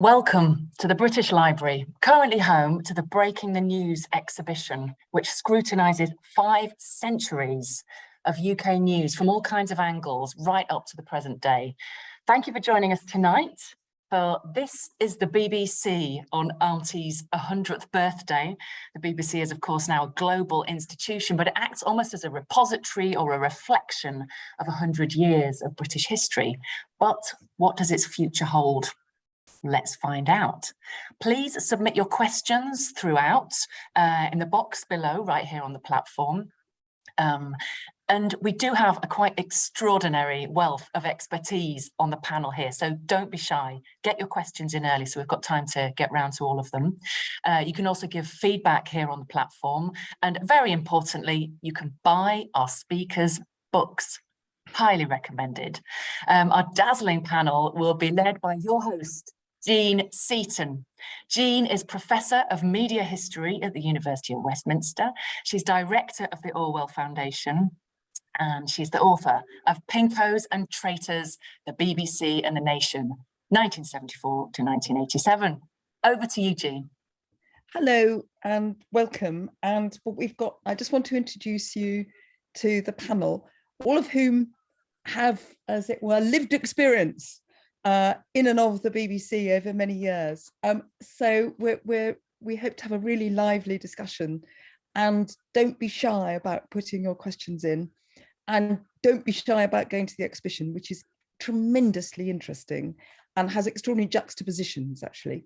Welcome to the British Library, currently home to the Breaking the News exhibition, which scrutinises five centuries of UK news from all kinds of angles right up to the present day. Thank you for joining us tonight. For this is the BBC on Auntie's 100th birthday. The BBC is of course now a global institution, but it acts almost as a repository or a reflection of 100 years of British history. But what does its future hold? Let's find out. Please submit your questions throughout uh, in the box below, right here on the platform. Um, and we do have a quite extraordinary wealth of expertise on the panel here, so don't be shy. Get your questions in early so we've got time to get round to all of them. Uh, you can also give feedback here on the platform. And very importantly, you can buy our speakers' books highly recommended. Um, our dazzling panel will be led by your host, Jean Seaton. Jean is Professor of Media History at the University of Westminster. She's Director of the Orwell Foundation and she's the author of Pinkoes and Traitors, the BBC and the Nation, 1974 to 1987. Over to you, Jean. Hello and welcome. And what we've got, I just want to introduce you to the panel, all of whom have, as it were, lived experience uh, in and of the BBC over many years. Um, so we're, we're, we hope to have a really lively discussion and don't be shy about putting your questions in and don't be shy about going to the exhibition, which is tremendously interesting and has extraordinary juxtapositions actually.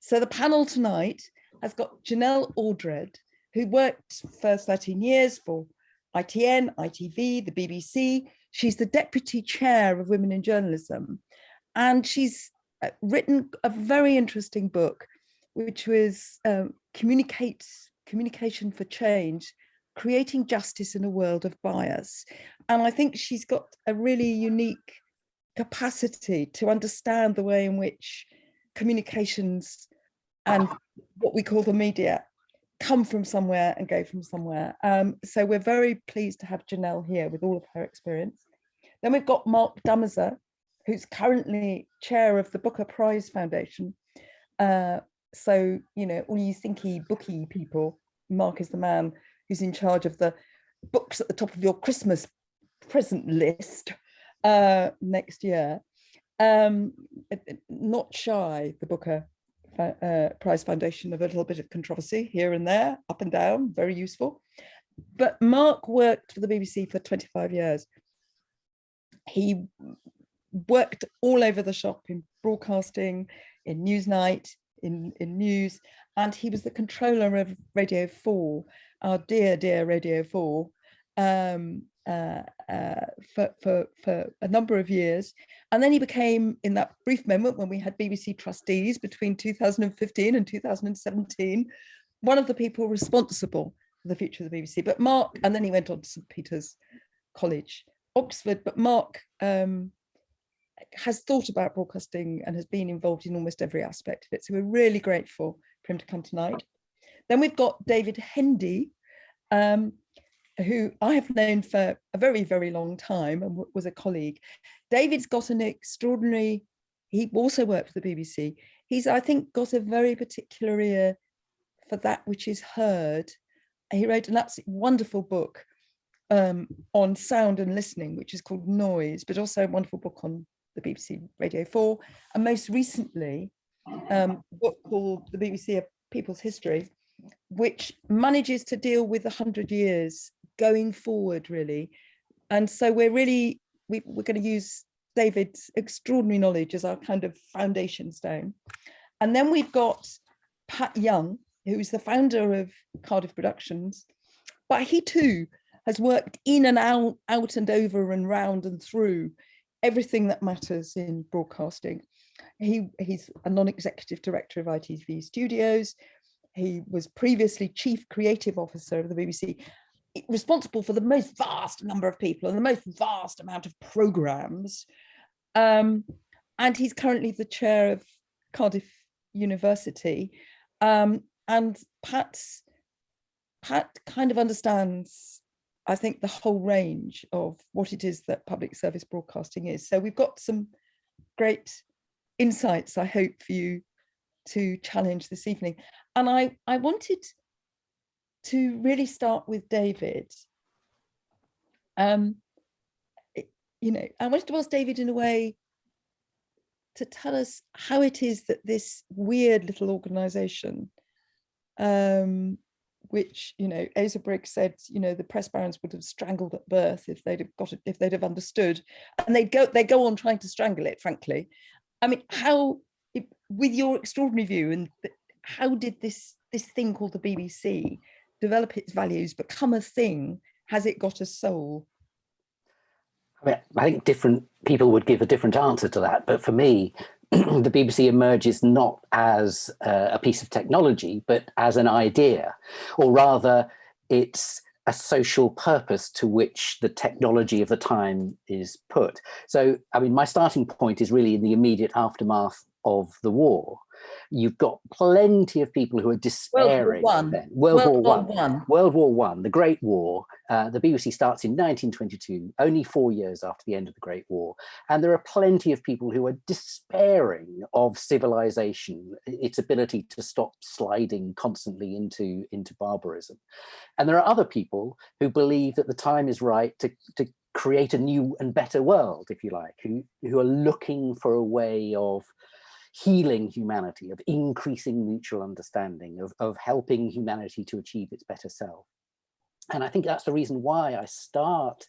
So the panel tonight has got Janelle Aldred, who worked for 13 years for ITN, ITV, the BBC. She's the deputy chair of Women in Journalism and she's uh, written a very interesting book, which was um, Communicate, Communication for Change, Creating Justice in a World of Bias. And I think she's got a really unique capacity to understand the way in which communications and what we call the media come from somewhere and go from somewhere. Um, so we're very pleased to have Janelle here with all of her experience. Then we've got Mark Damazer, who's currently chair of the Booker Prize Foundation. Uh, so, you know, all you thinky booky people, Mark is the man who's in charge of the books at the top of your Christmas present list uh, next year. Um, not shy, the Booker uh, Prize Foundation of a little bit of controversy here and there, up and down, very useful. But Mark worked for the BBC for 25 years. He worked all over the shop in broadcasting, in Newsnight, in, in news, and he was the controller of Radio 4, our dear, dear Radio 4, um, uh, uh, for, for, for a number of years. And then he became, in that brief moment when we had BBC trustees between 2015 and 2017, one of the people responsible for the future of the BBC. But Mark, and then he went on to St. Peter's College, Oxford, but Mark um, has thought about broadcasting and has been involved in almost every aspect of it. So we're really grateful for him to come tonight. Then we've got David Hendy, um, who I have known for a very, very long time and was a colleague. David's got an extraordinary, he also worked for the BBC. He's, I think, got a very particular ear for that which is heard. He wrote an absolutely wonderful book um, on sound and listening, which is called Noise, but also a wonderful book on the BBC Radio 4, and most recently, um, a book called The BBC of People's History, which manages to deal with 100 years going forward, really. And so we're really, we, we're going to use David's extraordinary knowledge as our kind of foundation stone. And then we've got Pat Younge, who's the founder of Cardiff Productions, but he too has worked in and out, out and over and round and through everything that matters in broadcasting. He, he's a non-executive director of ITV Studios. He was previously chief creative officer of the BBC, responsible for the most vast number of people and the most vast amount of programs. Um, and he's currently the chair of Cardiff University. Um, and Pat's, Pat kind of understands I think, the whole range of what it is that public service broadcasting is. So we've got some great insights, I hope, for you to challenge this evening. And I, I wanted to really start with David. Um, it, you know, I wanted to ask David in a way to tell us how it is that this weird little organization um, which you know Asa Briggs said you know the press barons would have strangled at birth if they'd have got it if they'd have understood. And they go they go on trying to strangle it frankly. I mean how with your extraordinary view and how did this this thing called the BBC develop its values become a thing? Has it got a soul? I, mean, I think different people would give a different answer to that but for me the BBC emerges not as uh, a piece of technology, but as an idea, or rather it's a social purpose to which the technology of the time is put. So, I mean, my starting point is really in the immediate aftermath of the war you've got plenty of people who are despairing. World War One. World, World War One. One. World War One, the Great War. Uh, the BBC starts in 1922, only four years after the end of the Great War. And there are plenty of people who are despairing of civilization, its ability to stop sliding constantly into, into barbarism. And there are other people who believe that the time is right to, to create a new and better world, if you like, who, who are looking for a way of healing humanity, of increasing mutual understanding, of, of helping humanity to achieve its better self. And I think that's the reason why I start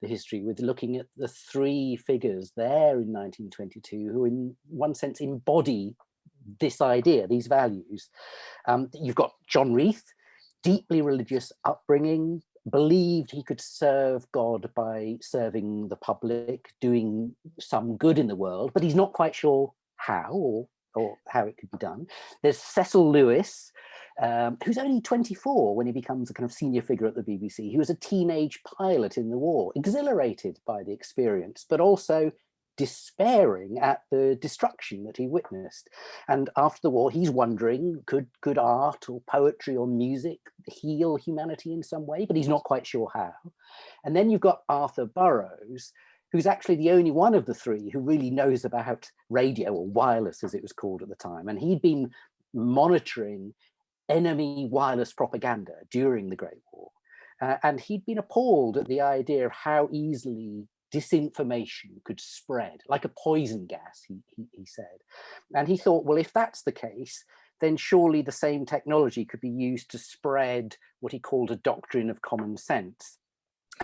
the history with looking at the three figures there in 1922 who in one sense embody this idea, these values. Um, you've got John Reith, deeply religious upbringing, believed he could serve God by serving the public, doing some good in the world, but he's not quite sure how or, or how it could be done. There's Cecil Lewis, um, who's only 24 when he becomes a kind of senior figure at the BBC. He was a teenage pilot in the war, exhilarated by the experience, but also despairing at the destruction that he witnessed. And after the war, he's wondering, could, could art or poetry or music heal humanity in some way? But he's not quite sure how. And then you've got Arthur Burrows, who's actually the only one of the three who really knows about radio or wireless as it was called at the time. And he'd been monitoring enemy wireless propaganda during the Great War. Uh, and he'd been appalled at the idea of how easily disinformation could spread, like a poison gas, he, he, he said. And he thought, well, if that's the case, then surely the same technology could be used to spread what he called a doctrine of common sense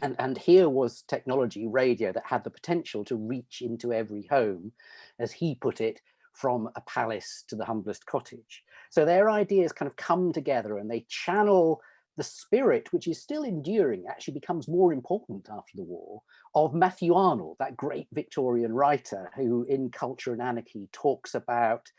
and, and here was technology, radio, that had the potential to reach into every home, as he put it, from a palace to the humblest cottage. So their ideas kind of come together and they channel the spirit, which is still enduring, actually becomes more important after the war, of Matthew Arnold, that great Victorian writer who in Culture and Anarchy talks about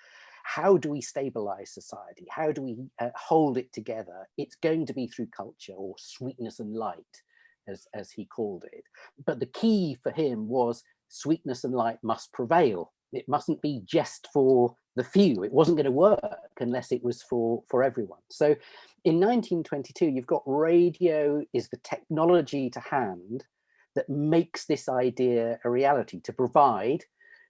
how do we stabilize society? How do we uh, hold it together? It's going to be through culture or sweetness and light as, as he called it. But the key for him was sweetness and light must prevail. It mustn't be just for the few. It wasn't going to work unless it was for, for everyone. So in 1922, you've got radio is the technology to hand that makes this idea a reality to provide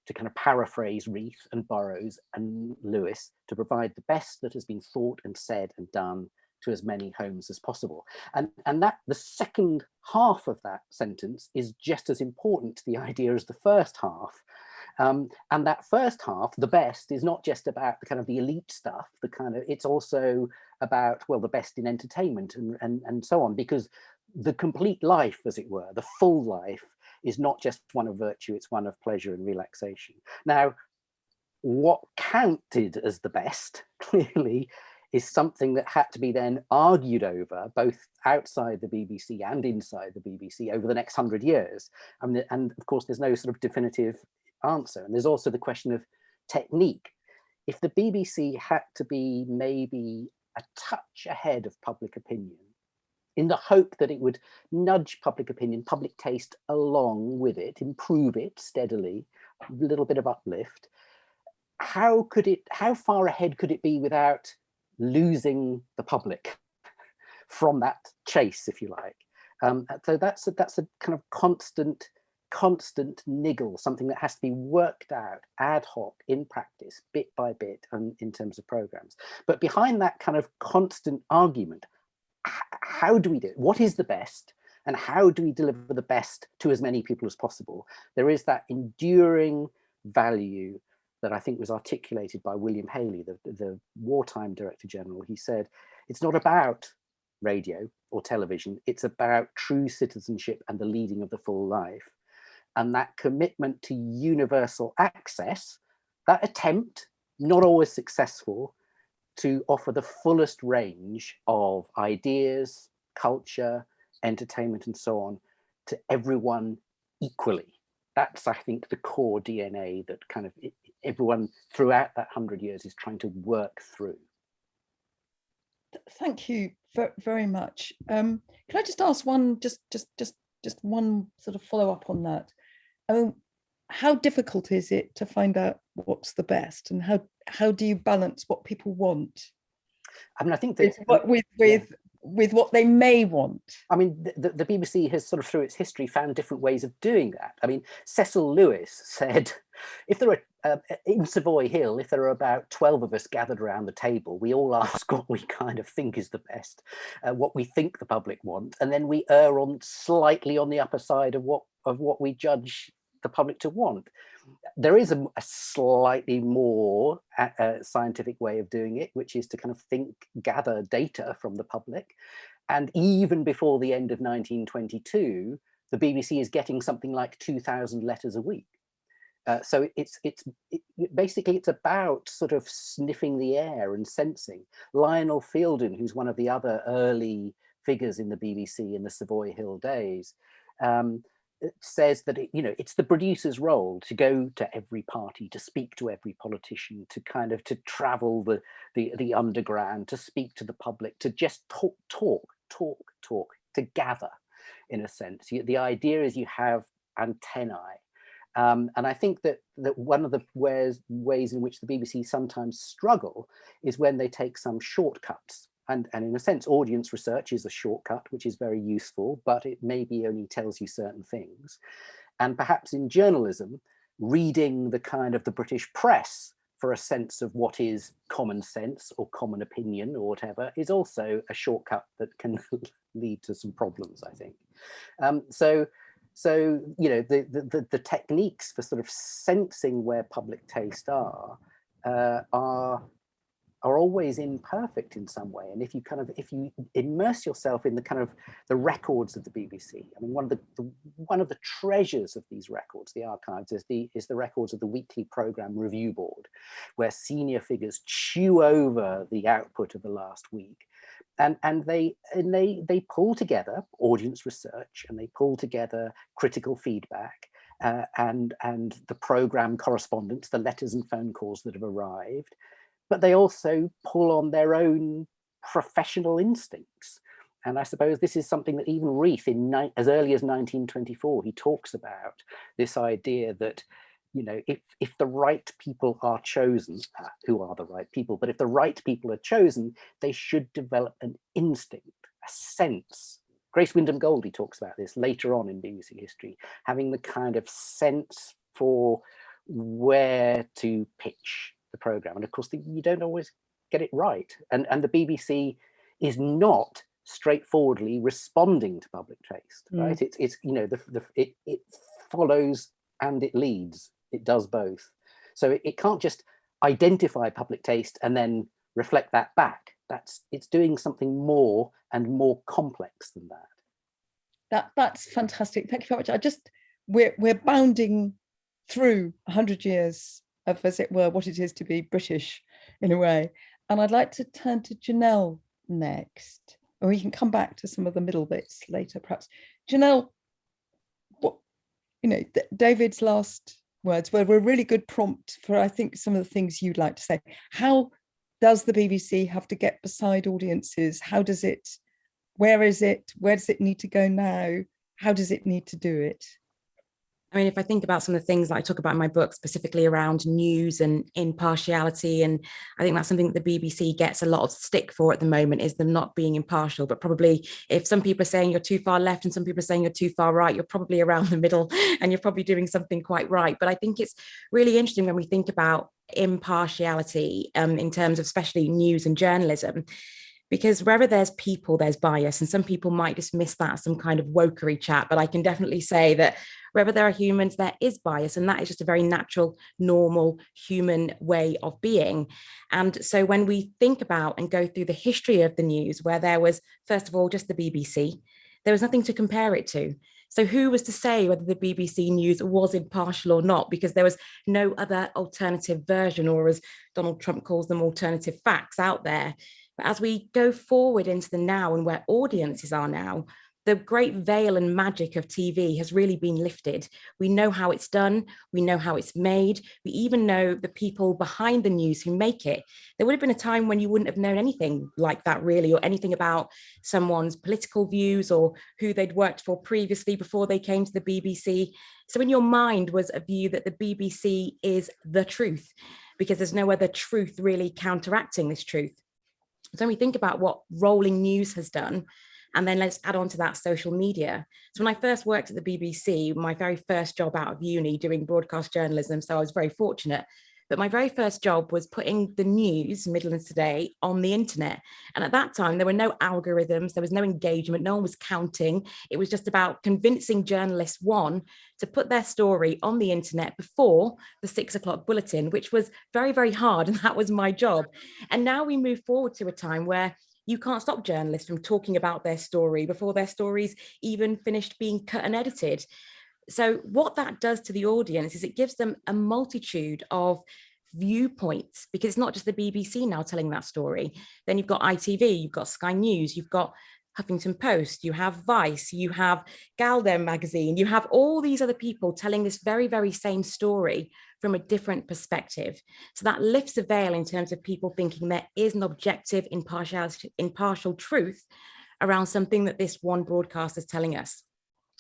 to kind of paraphrase Reith and Burrows and Lewis to provide the best that has been thought and said and done to as many homes as possible. And, and that the second half of that sentence is just as important to the idea as the first half. Um, and that first half, the best, is not just about the kind of the elite stuff, the kind of, it's also about, well, the best in entertainment and, and, and so on, because the complete life, as it were, the full life, is not just one of virtue, it's one of pleasure and relaxation. Now, what counted as the best, clearly, is something that had to be then argued over both outside the BBC and inside the BBC over the next hundred years. Mean, and of course, there's no sort of definitive answer. And there's also the question of technique. If the BBC had to be maybe a touch ahead of public opinion, in the hope that it would nudge public opinion, public taste along with it, improve it steadily, a little bit of uplift, how could it, how far ahead could it be without losing the public from that chase, if you like. Um, so that's a, that's a kind of constant constant niggle, something that has to be worked out ad hoc in practice, bit by bit, and in terms of programs. But behind that kind of constant argument, how do we do it? What is the best? And how do we deliver the best to as many people as possible? There is that enduring value that I think was articulated by William Haley, the, the wartime director general. He said, it's not about radio or television, it's about true citizenship and the leading of the full life and that commitment to universal access, that attempt, not always successful, to offer the fullest range of ideas, culture, entertainment, and so on to everyone equally. That's, I think, the core DNA that kind of everyone throughout that hundred years is trying to work through. Thank you very much. Um, can I just ask one, just, just, just, just one sort of follow up on that? How difficult is it to find out what's the best and how how do you balance what people want? I mean, I think that with with with, yeah. with what they may want. I mean, the, the BBC has sort of through its history found different ways of doing that. I mean, Cecil Lewis said, if there are uh, in Savoy Hill, if there are about 12 of us gathered around the table, we all ask what we kind of think is the best, uh, what we think the public want, and then we err on slightly on the upper side of what of what we judge the public to want. There is a, a slightly more uh, uh, scientific way of doing it, which is to kind of think, gather data from the public. And even before the end of 1922, the BBC is getting something like 2000 letters a week. Uh, so it's it's it, basically it's about sort of sniffing the air and sensing. Lionel Fielden, who's one of the other early figures in the BBC in the Savoy Hill days, um, says that it, you know it's the producer's role to go to every party to speak to every politician to kind of to travel the the the underground to speak to the public to just talk talk talk talk to gather in a sense the idea is you have antennae um, and I think that that one of the ways ways in which the BBC sometimes struggle is when they take some shortcuts and, and in a sense, audience research is a shortcut, which is very useful, but it maybe only tells you certain things. And perhaps in journalism, reading the kind of the British press for a sense of what is common sense or common opinion or whatever is also a shortcut that can lead to some problems, I think. Um, so, so you know, the, the, the, techniques for sort of sensing where public taste are uh, are are always imperfect in some way. And if you kind of, if you immerse yourself in the kind of the records of the BBC, I mean, one of the, the one of the treasures of these records, the archives, is the is the records of the weekly program review board, where senior figures chew over the output of the last week. And, and they and they they pull together audience research and they pull together critical feedback uh, and and the program correspondence, the letters and phone calls that have arrived, but they also pull on their own professional instincts. And I suppose this is something that even Reith, in as early as 1924, he talks about this idea that, you know, if, if the right people are chosen, uh, who are the right people, but if the right people are chosen, they should develop an instinct, a sense. Grace Wyndham Goldie talks about this later on in BBC history, having the kind of sense for where to pitch the program. And of course, the, you don't always get it right. And, and the BBC is not straightforwardly responding to public taste, mm. right? It's, it's, you know, the, the, it, it follows and it leads, it does both. So it, it can't just identify public taste and then reflect that back. That's, it's doing something more and more complex than that. That, that's fantastic. Thank you very much. I just, we're, we're bounding through 100 years of, as it were, what it is to be British in a way. And I'd like to turn to Janelle next, or we can come back to some of the middle bits later, perhaps. Janelle, what, you know, David's last words were, were really good prompt for, I think, some of the things you'd like to say. How does the BBC have to get beside audiences? How does it, where is it? Where does it need to go now? How does it need to do it? I mean, if I think about some of the things that I talk about in my book, specifically around news and impartiality, and I think that's something that the BBC gets a lot of stick for at the moment is them not being impartial. But probably if some people are saying you're too far left and some people are saying you're too far right, you're probably around the middle and you're probably doing something quite right. But I think it's really interesting when we think about impartiality um, in terms of especially news and journalism because wherever there's people, there's bias. And some people might dismiss that as some kind of wokery chat, but I can definitely say that wherever there are humans, there is bias. And that is just a very natural, normal human way of being. And so when we think about and go through the history of the news, where there was, first of all, just the BBC, there was nothing to compare it to. So who was to say whether the BBC News was impartial or not, because there was no other alternative version, or as Donald Trump calls them, alternative facts out there. But as we go forward into the now and where audiences are now, the great veil and magic of TV has really been lifted. We know how it's done. We know how it's made. We even know the people behind the news who make it. There would have been a time when you wouldn't have known anything like that really, or anything about someone's political views or who they'd worked for previously before they came to the BBC. So in your mind was a view that the BBC is the truth because there's no other truth really counteracting this truth. So when we think about what rolling news has done, and then let's add on to that social media. So when I first worked at the BBC, my very first job out of uni doing broadcast journalism, so I was very fortunate, but my very first job was putting the news, Midlands Today, on the internet. And at that time, there were no algorithms, there was no engagement, no one was counting. It was just about convincing journalists, one, to put their story on the internet before the six o'clock bulletin, which was very, very hard. And that was my job. And now we move forward to a time where you can't stop journalists from talking about their story before their stories even finished being cut and edited. So what that does to the audience is it gives them a multitude of viewpoints because it's not just the BBC now telling that story. Then you've got ITV, you've got Sky News, you've got Huffington Post, you have Vice, you have gal-dem magazine, you have all these other people telling this very, very same story from a different perspective. So that lifts the veil in terms of people thinking there is an objective impartial, impartial truth around something that this one broadcast is telling us.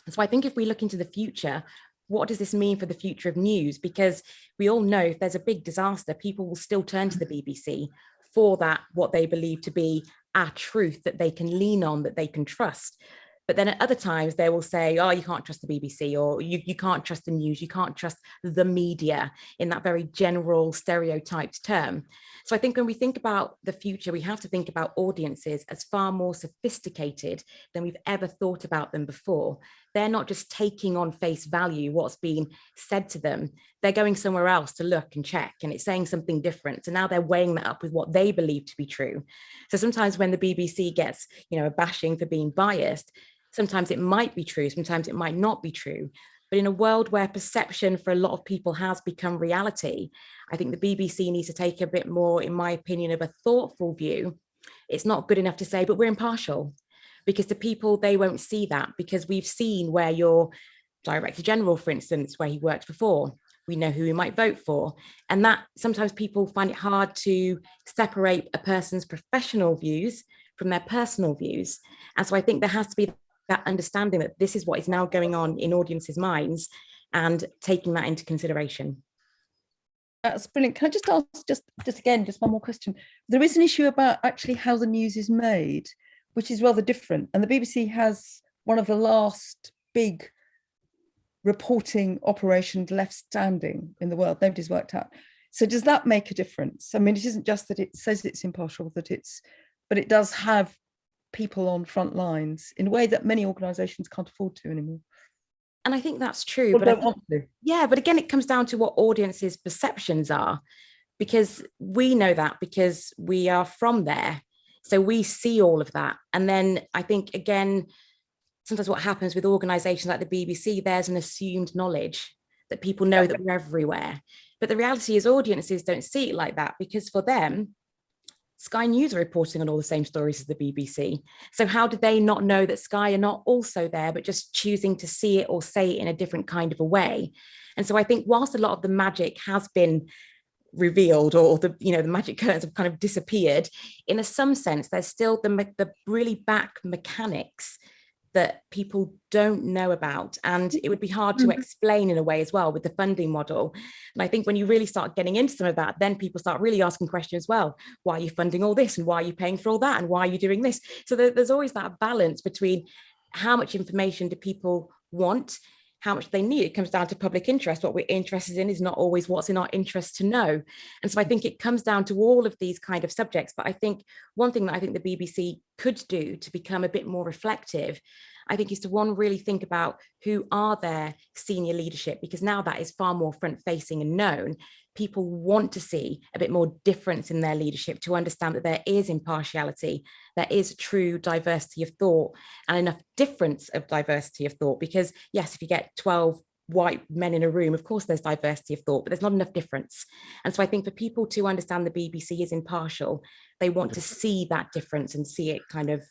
So I think if we look into the future, what does this mean for the future of news? Because we all know if there's a big disaster, people will still turn to the mm-hmm. BBC for that, what they believe to be a truth that they can lean on, that they can trust. But then at other times they will say, oh, you can't trust the BBC or you, you can't trust the news, you can't trust the media in that very general stereotyped term. So I think when we think about the future, we have to think about audiences as far more sophisticated than we've ever thought about them before. They're not just taking on face value what's being said to them. They're going somewhere else to look and check and it's saying something different. So now they're weighing that up with what they believe to be true. So sometimes when the BBC gets, you know, a bashing for being biased, Sometimes it might be true, sometimes it might not be true. But in a world where perception for a lot of people has become reality, I think the BBC needs to take a bit more, in my opinion, of a thoughtful view. It's not good enough to say, but we're impartial because the people, they won't see that because we've seen where your director general, for instance, where he worked before, we know who we might vote for. And that sometimes people find it hard to separate a person's professional views from their personal views. And so I think there has to be that understanding that this is what is now going on in audiences' minds and taking that into consideration. That's brilliant. Can I just ask, just, just again, just one more question. There is an issue about actually how the news is made, which is rather different. And the BBC has one of the last big reporting operations left standing in the world. Nobody's worked out. So does that make a difference? I mean, it isn't just that it says it's impartial, that it's, but it does have people on front lines in a way that many organizations can't afford to anymore. And I think that's true. but think, yeah, but again, it comes down to what audiences' perceptions are, because we know that because we are from there. So we see all of that. And then I think, again, sometimes what happens with organizations like the BBC, there's an assumed knowledge that people know that we're everywhere. But the reality is audiences don't see it like that because for them, Sky News are reporting on all the same stories as the BBC. So how did they not know that Sky are not also there, but just choosing to see it or say it in a different kind of a way? And so I think whilst a lot of the magic has been revealed or the you know the magic curtains have kind of disappeared in a some sense there's still the the really back mechanics that people don't know about and it would be hard to Mhm. explain in a way as well with the funding model and i think when you really start getting into some of that then people start really asking questions well why are you funding all this and why are you paying for all that and why are you doing this so there, there's always that balance between how much information do people want how much they need. It comes down to public interest. What we're interested in is not always what's in our interest to know. And so i think it comes down to all of these kind of subjects. But i think one thing that i think the bbc could do to become a bit more reflective I think is to one really think about who are their senior leadership because now that is far more front facing and known. People want to see a bit more difference in their leadership to understand that there is impartiality, there is true diversity of thought and enough difference of diversity of thought because yes, if you get 12 white men in a room, of course there's diversity of thought, but there's not enough difference. And so I think for people to understand the BBC is impartial, they want to see that difference and see it kind of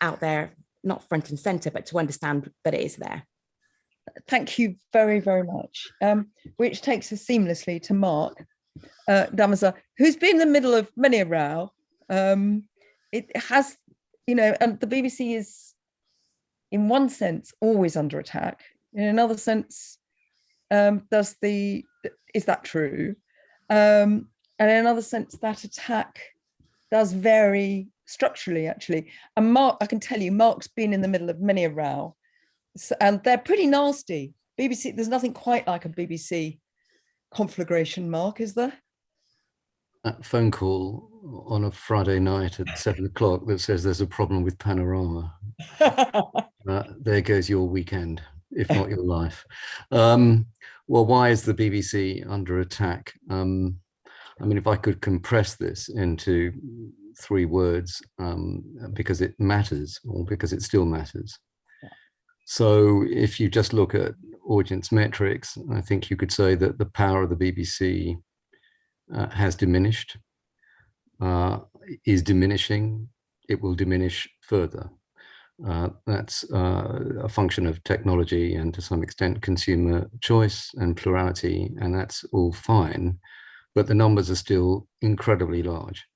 out there not front and center, but to understand that it is there. Thank you very, very much. Um, which takes us seamlessly to Mark uh, Damazer, who's been in the middle of many a row. Um, it has, you know, and the BBC is, in one sense, always under attack. In another sense, um, does the is that true? Um, and in another sense, that attack does vary structurally, actually. And Mark, I can tell you, Mark's been in the middle of many a row, so, and they're pretty nasty. BBC, there's nothing quite like a BBC conflagration, Mark, is there? That phone call on a Friday night at seven o'clock that says there's a problem with Panorama. Uh, there goes your weekend, if not your life. Um, well, why is the BBC under attack? Um, I mean, if I could compress this into three words, um, because it matters or because it still matters. So if you just look at audience metrics, I think you could say that the power of the BBC uh, has diminished, uh, is diminishing, it will diminish further. Uh, that's uh, a function of technology and to some extent consumer choice and plurality, and that's all fine, but the numbers are still incredibly large.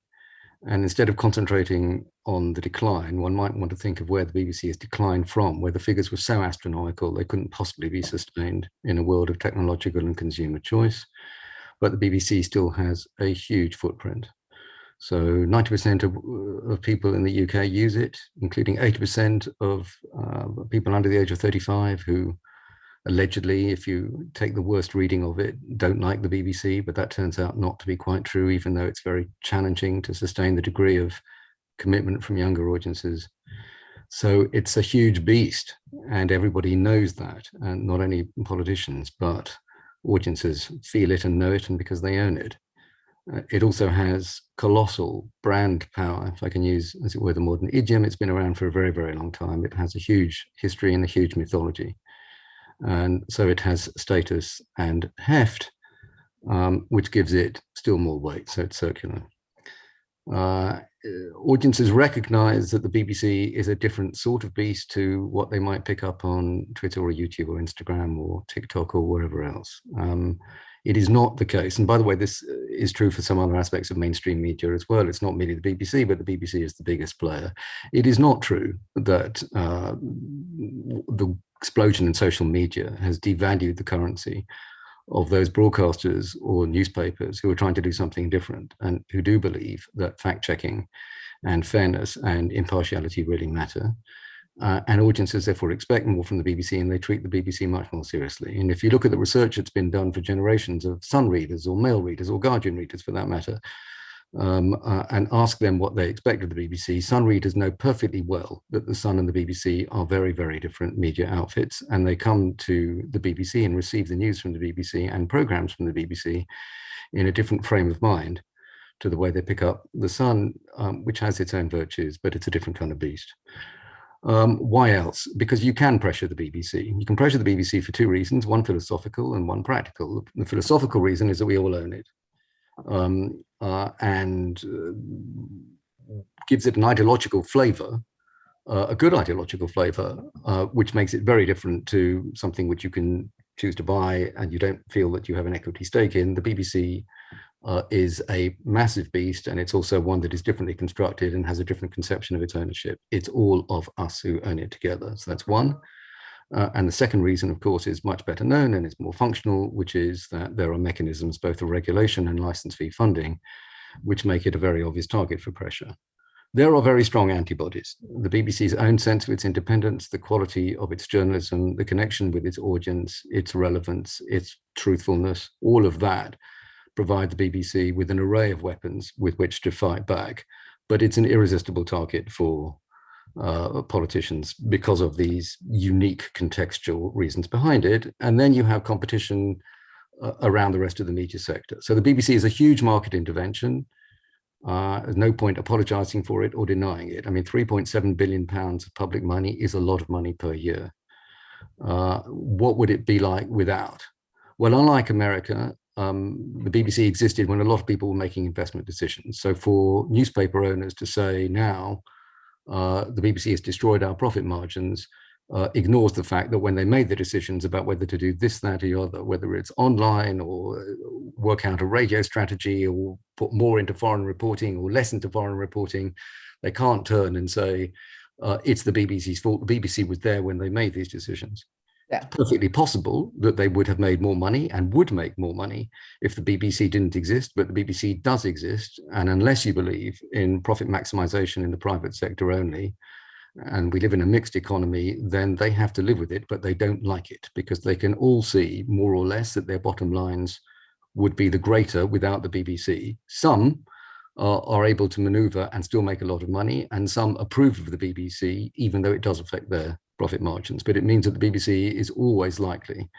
And instead of concentrating on the decline, one might want to think of where the BBC has declined from, where the figures were so astronomical they couldn't possibly be sustained in a world of technological and consumer choice. But the BBC still has a huge footprint. So 90% of, of, people in the UK use it, including 80% of uh, people under the age of 35 who allegedly, if you take the worst reading of it, don't like the BBC, but that turns out not to be quite true, even though it's very challenging to sustain the degree of commitment from younger audiences. So it's a huge beast and everybody knows that, and not only politicians, but audiences feel it and know it and because they own it. Uh, it also has colossal brand power, if I can use, as it were, the modern idiom. It's been around for a very, very long time. It has a huge history and a huge mythology. And so it has status and heft, um, which gives it still more weight, so it's circular. Uh, audiences recognize that the BBC is a different sort of beast to what they might pick up on Twitter or YouTube or Instagram or TikTok or wherever else. Um, it is not the case. And by the way, this is true for some other aspects of mainstream media as well. It's not merely the BBC, but the BBC is the biggest player. It is not true that uh, the explosion in social media has devalued the currency of those broadcasters or newspapers who are trying to do something different and who do believe that fact checking and fairness and impartiality really matter. Uh, and audiences therefore expect more from the BBC and they treat the BBC much more seriously. And if you look at the research that's been done for generations of Sun readers or Mail readers or Guardian readers for that matter, um, uh, and ask them what they expect of the BBC, Sun readers know perfectly well that the Sun and the BBC are very, very different media outfits and they come to the BBC and receive the news from the BBC and programs from the BBC in a different frame of mind to the way they pick up the Sun, um, which has its own virtues, but it's a different kind of beast. Um, why else? Because you can pressure the BBC. You can pressure the BBC for two reasons, one philosophical and one practical. The philosophical reason is that we all own it um, and uh, gives it an ideological flavor, uh, a good ideological flavor, uh, which makes it very different to something which you can choose to buy and you don't feel that you have an equity stake in. The BBC uh, is a massive beast and it's also one that is differently constructed and has a different conception of its ownership. It's all of us who own it together. So that's one. Uh, and the second reason, of course, is much better known and it's more functional, which is that there are mechanisms, both of regulation and license fee funding, which make it a very obvious target for pressure. There are very strong antibodies. The BBC's own sense of its independence, the quality of its journalism, the connection with its audience, its relevance, its truthfulness, all of that provide the BBC with an array of weapons with which to fight back. But it's an irresistible target for uh, politicians because of these unique contextual reasons behind it. And then you have competition uh, around the rest of the media sector. So the BBC is a huge market intervention. Uh, there's no point apologizing for it or denying it. I mean, 3.7 billion pounds of public money is a lot of money per year. Uh, what would it be like without? Well, unlike America, um, the BBC existed when a lot of people were making investment decisions. So for newspaper owners to say now, uh, the BBC has destroyed our profit margins, uh, ignores the fact that when they made the decisions about whether to do this, that, or the other, whether it's online or uh, work out a radio strategy or put more into foreign reporting or less into foreign reporting, they can't turn and say, uh, it's the BBC's fault. The BBC was there when they made these decisions. Yeah. Perfectly possible that they would have made more money and would make more money if the BBC didn't exist, but the BBC does exist. And unless you believe in profit maximization in the private sector only, and we live in a mixed economy, then they have to live with it, but they don't like it because they can all see more or less that their bottom lines would be the greater without the BBC. Some are, are able to maneuver and still make a lot of money, and some approve of the BBC, even though it does affect their profit margins. But it means that the BBC is always likely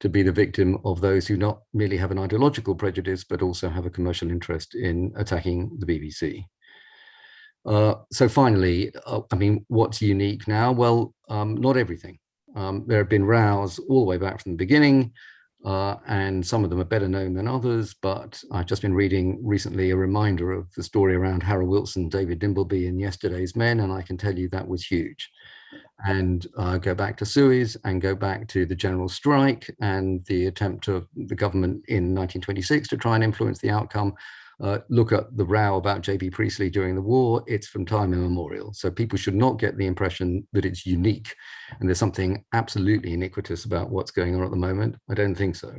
to be the victim of those who not merely have an ideological prejudice, but also have a commercial interest in attacking the BBC. Uh, so finally, uh, I mean, what's unique now? Well, um, not everything. Um, there have been rows all the way back from the beginning, uh, and some of them are better known than others, but I've just been reading recently a reminder of the story around Harold Wilson, David Dimbleby and yesterday's Men, and I can tell you that was huge. And uh, go back to Suez and go back to the general strike and the attempt of the government in 1926 to try and influence the outcome uh, look at the row about J.B. Priestley during the war, it's from time immemorial. So people should not get the impression that it's unique and there's something absolutely iniquitous about what's going on at the moment. I don't think so.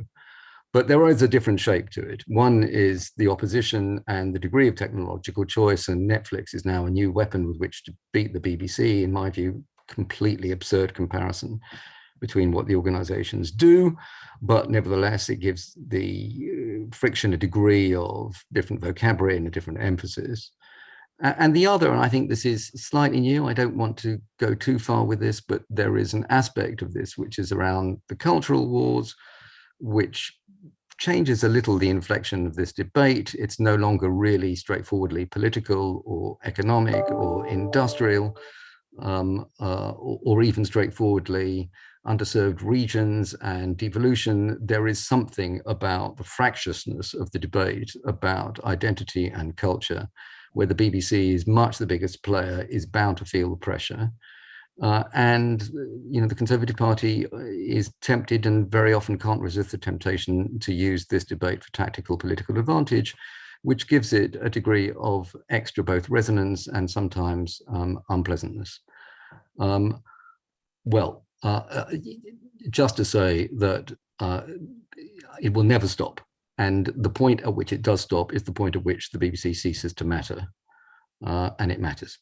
But there is a different shape to it. One is the opposition and the degree of technological choice, and Netflix is now a new weapon with which to beat the BBC, in my view, completely absurd comparison between what the organizations do, but nevertheless, it gives the uh, friction a degree of different vocabulary and a different emphasis. And the other, and I think this is slightly new, I don't want to go too far with this, but there is an aspect of this which is around the cultural wars, which changes a little the inflection of this debate. It's no longer really straightforwardly political or economic or industrial, um, uh, or, even straightforwardly underserved regions and devolution, there is something about the fractiousness of the debate about identity and culture, where the BBC is much the biggest player, is bound to feel the pressure. Uh, and you know the Conservative Party uh, is tempted and very often can't resist the temptation to use this debate for tactical political advantage, which gives it a degree of extra both resonance and sometimes um, unpleasantness. Um, well, uh, uh, just to say that uh, it will never stop. And the point at which it does stop is the point at which the BBC ceases to matter. Uh, and it matters.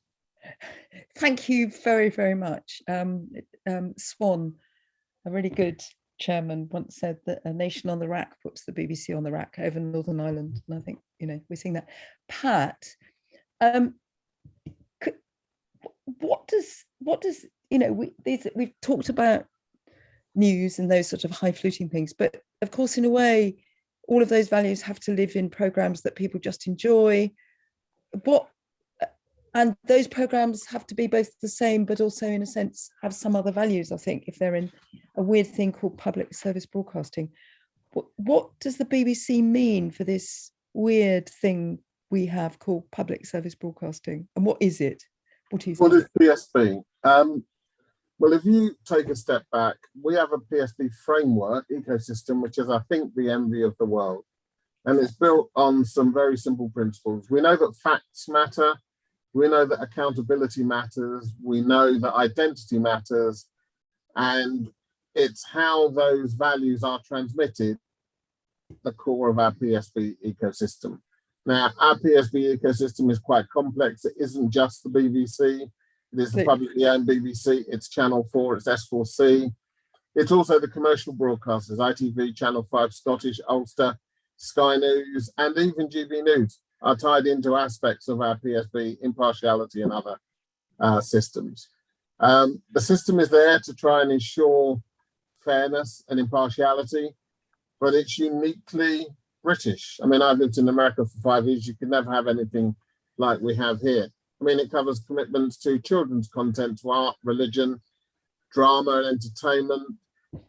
Thank you very, very much. Um, um, Swann, a really good chairman, once said that a nation on the rack puts the BBC on the rack over Northern Ireland. And I think, you know, we're seeing that. Pat, um, what does, what does you know, we, these, we've talked about news and those sort of high fluting things, but of course, in a way, all of those values have to live in programs that people just enjoy. What and those programs have to be both the same, but also in a sense have some other values, I think, if they're in a weird thing called public service broadcasting. What, what does the BBC mean for this weird thing we have called public service broadcasting? And what is it? What is what is PSB? Um, well, if you take a step back, we have a PSB framework ecosystem, which is, I think, the envy of the world. and it's built on some very simple principles. We know that facts matter. We know that accountability matters. We know that identity matters. And it's how those values are transmitted the core of our PSB ecosystem. Now, our PSB ecosystem is quite complex. It isn't just the BBC. It is the publicly owned BBC. It's Channel 4, it's S4C. It's also the commercial broadcasters, ITV, Channel 5, Scottish, Ulster, Sky News, and even GB News are tied into aspects of our PSB impartiality and other uh, systems. Um, the system is there to try and ensure fairness and impartiality, but it's uniquely British. I mean, I've lived in America for five years. You can never have anything like we have here. I mean, it covers commitments to children's content, to art, religion, drama and entertainment,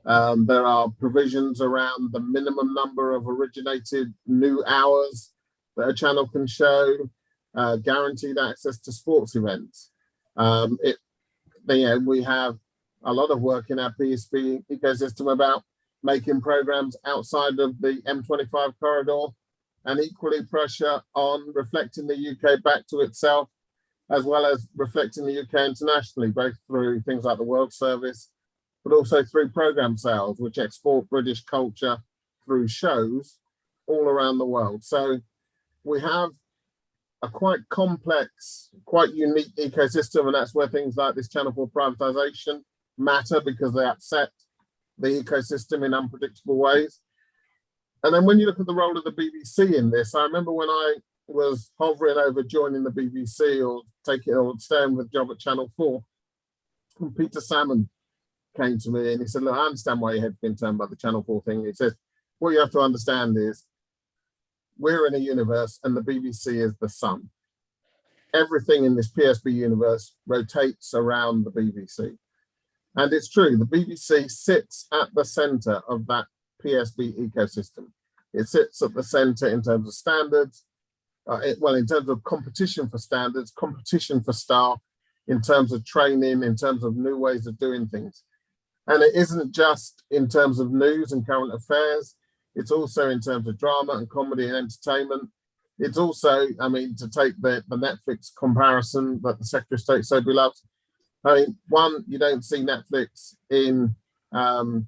um, there are provisions around the minimum number of originated new hours that a channel can show, uh, guaranteed access to sports events. Um, it, you know, we have a lot of work in our PSB ecosystem about making programs outside of the M25 corridor and equally pressure on reflecting the UK back to itself, as well as reflecting the UK internationally, both through things like the World Service but also through program sales, which export British culture through shows all around the world. So we have a quite complex, quite unique ecosystem, and that's where things like this channel 4 privatization matter because they upset the ecosystem in unpredictable ways. And then when you look at the role of the BBC in this, I remember when I was hovering over joining the BBC or taking or staying with job at Channel 4, and Peter Salmon came to me and he said, look, I understand why your head's been turned by the Channel 4 thing. He says, what you have to understand is we're in a universe and the BBC is the sun. Everything in this PSB universe rotates around the BBC. And it's true, the BBC sits at the center of that PSB ecosystem. It sits at the center in terms of standards, uh, it, well, in terms of competition for standards, competition for staff, in terms of training, in terms of new ways of doing things. And it isn't just in terms of news and current affairs, it's also in terms of drama and comedy and entertainment. It's also, I mean, to take the, the Netflix comparison that the Secretary of State so beloved. I mean, one, you don't see Netflix in um,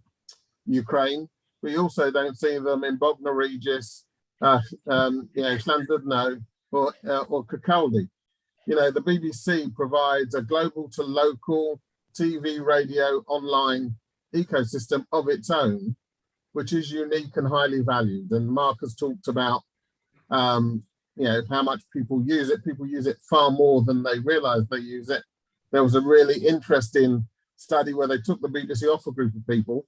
Ukraine, but you also don't see them in Bognor Regis, uh, um, you know, Llandudno or, uh, or Kirkcaldy. You know, the BBC provides a global to local TV, radio, online ecosystem of its own, which is unique and highly valued. And Mark has talked about, um, you know, how much people use it. People use it far more than they realize they use it. There was a really interesting study where they took the BBC off a group of people,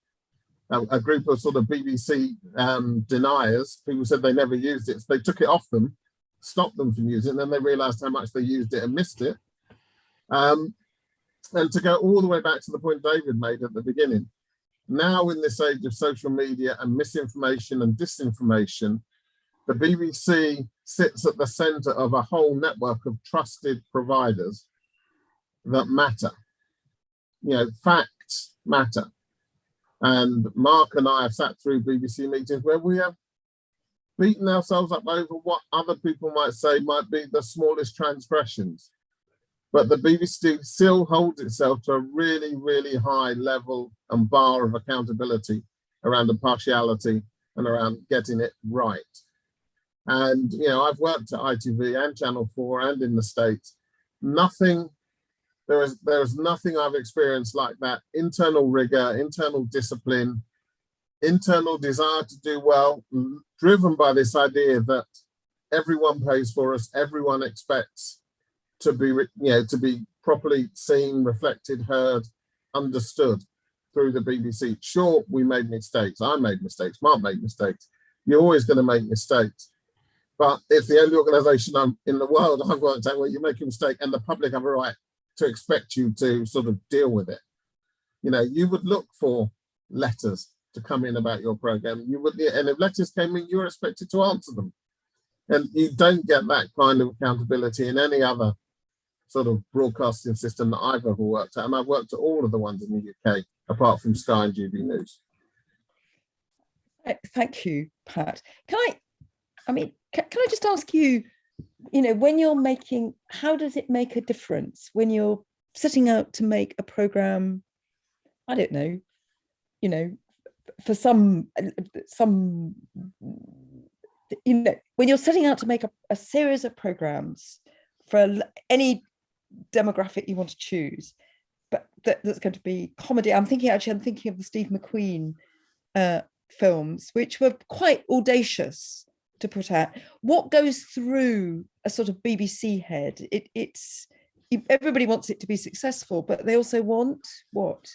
a, a group of sort of BBC um, deniers. People said they never used it. So they took it off them, stopped them from using it, and then they realized how much they used it and missed it. Um, and to go all the way back to the point David made at the beginning, now in this age of social media and misinformation and disinformation, the BBC sits at the center of a whole network of trusted providers that matter. You know, facts matter. And Mark and I have sat through BBC meetings where we have beaten ourselves up over what other people might say might be the smallest transgressions. But the BBC still holds itself to a really, really high level and bar of accountability around impartiality and around getting it right. And, you know, I've worked at ITV and Channel 4 and in the States. Nothing, there is, there is nothing I've experienced like that. Internal rigor, internal discipline, internal desire to do well, driven by this idea that everyone pays for us, everyone expects to be, you know, to be properly seen, reflected, heard, understood through the BBC. Sure, we made mistakes. I made mistakes. Mark made mistakes. You're always going to make mistakes. But it's the only organization I'm in the world I've worked at where you make a mistake and the public have a right to expect you to sort of deal with it. You know, you would look for letters to come in about your program. You would, and if letters came in, you're expected to answer them. And you don't get that kind of accountability in any other sort of broadcasting system that I've ever worked at. And I've worked at all of the ones in the UK, apart from Sky and GB News. Uh, thank you, Pat. Can I I mean, can, can I just ask you, you know, when you're making, how does it make a difference when you're setting out to make a program? I don't know, you know, for some, some, you know, when you're setting out to make a, a series of programs for any demographic you want to choose, but that, that's going to be comedy. I'm thinking actually, I'm thinking of the Steve McQueen uh, films, which were quite audacious to put out. What goes through a sort of BBC head? It, it's everybody wants it to be successful, but they also want what?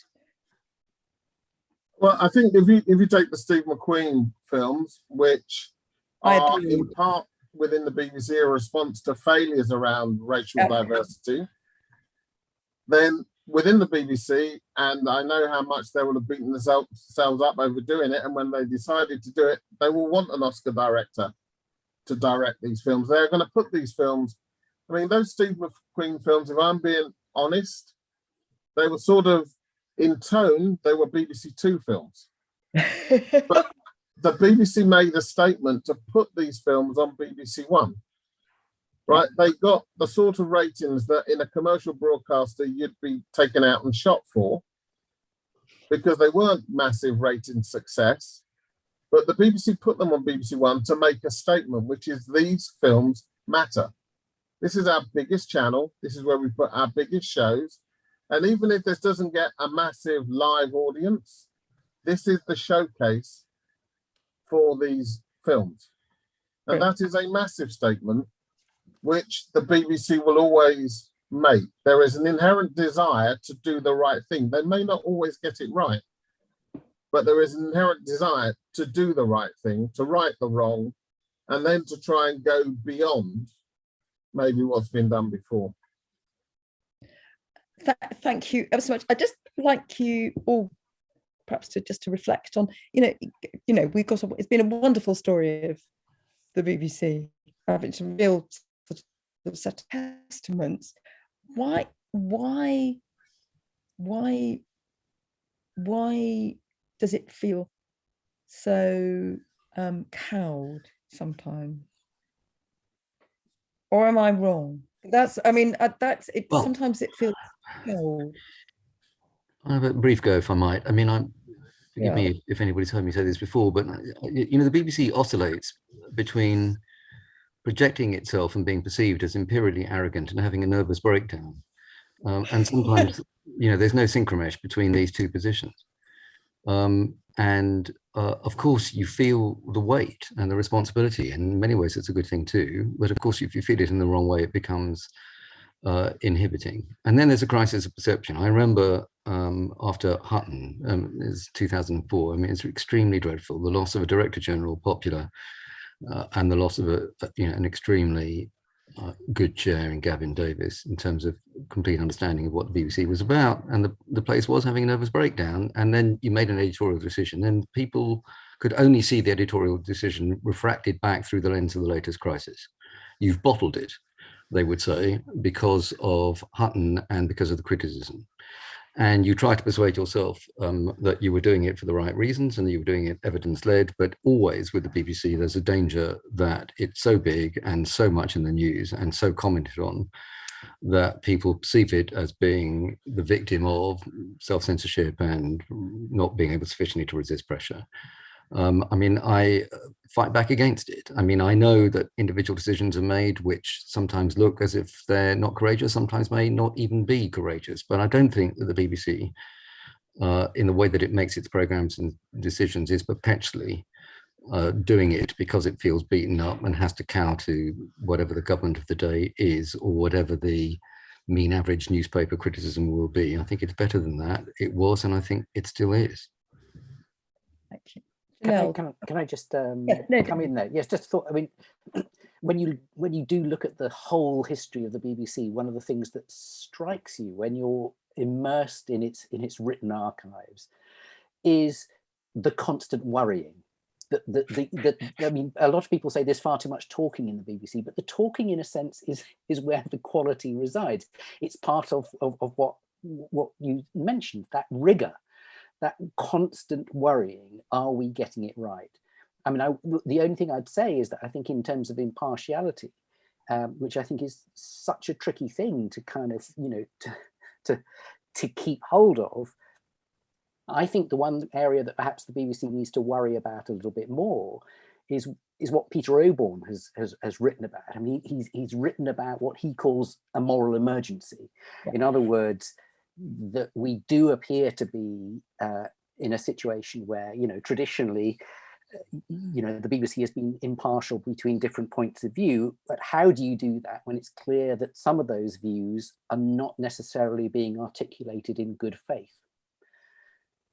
Well, I think if you if you take the Steve McQueen films, which are in part within the BBC a response to failures around racial diversity, then within the BBC, and I know how much they will have beaten themselves up over doing it. And when they decided to do it, they will want an Oscar director to direct these films. They're going to put these films. I mean, those Steve McQueen films, if I'm being honest, they were sort of in tone, they were BBC Two films. but the BBC made a statement to put these films on BBC One right? They got the sort of ratings that in a commercial broadcaster you'd be taken out and shot for because they weren't massive rating success. But the BBC put them on BBC One to make a statement, which is these films matter. This is our biggest channel. This is where we put our biggest shows. And even if this doesn't get a massive live audience, this is the showcase for these films. And that is a massive statement which the BBC will always make. There is an inherent desire to do the right thing. They may not always get it right, but there is an inherent desire to do the right thing, to right the wrong, and then to try and go beyond maybe what's been done before. Th thank you ever so much. I just like you all perhaps to just to reflect on, you know, you know, we've got, a, it's been a wonderful story of the BBC. It's a real such testaments why why why why does it feel so um cowed sometimes? Or am i wrong? That's i mean uh, that's it well, sometimes it feels cold i have a brief go if i might. I mean i'm forgive yeah. me if anybody's heard me say this before but uh, you know the bbc oscillates between projecting itself and being perceived as imperially arrogant and having a nervous breakdown. Um, and sometimes, you know, there's no synchromesh between these two positions. Um, and uh, of course, you feel the weight and the responsibility. In many ways, it's a good thing too. But of course, if you feel it in the wrong way, it becomes uh, inhibiting. And then there's a crisis of perception. I remember um, after Hutton, um, is 2004. I mean, it's extremely dreadful. The loss of a director general, popular, and the loss of a, you know an extremely uh, good chair in Gavyn Davies in terms of complete understanding of what the BBC was about, and the the place was having a nervous breakdown. And then you made an editorial decision, and people could only see the editorial decision refracted back through the lens of the latest crisis. You've bottled it, they would say, because of Hutton and because of the criticism and you try to persuade yourself um, that you were doing it for the right reasons and you were doing it evidence-led, but always with the BBC, there's a danger that it's so big and so much in the news and so commented on that people perceive it as being the victim of self-censorship and not being able sufficiently to resist pressure. Um, I mean, I fight back against it. I mean, I know that individual decisions are made which sometimes look as if they're not courageous, sometimes may not even be courageous, but I don't think that the BBC, uh, in the way that it makes its programs and decisions, is perpetually uh, doing it because it feels beaten up and has to cow to whatever the government of the day is or whatever the mean average newspaper criticism will be. I think it's better than that. It was, and I think it still is. Thank you. Can, no. I, can, can I just um, yeah, no, come in there? Yes, just thought, I mean, when you when you do look at the whole history of the BBC, one of the things that strikes you when you're immersed in its in its written archives is the constant worrying. That the, the, the, I mean, a lot of people say there's far too much talking in the BBC, but the talking, in a sense, is is where the quality resides. It's part of of, of what what you mentioned, that rigor that constant worrying, are we getting it right? I mean, I, the only thing I'd say is that I think in terms of impartiality, um, which I think is such a tricky thing to kind of, you know, to, to, to keep hold of, I think the one area that perhaps the BBC needs to worry about a little bit more is is what Peter Oborne has has, has written about. I mean, he's he's written about what he calls a moral emergency. In other words, that we do appear to be uh, in a situation where, you know, traditionally, you know, the BBC has been impartial between different points of view, but how do you do that when it's clear that some of those views are not necessarily being articulated in good faith?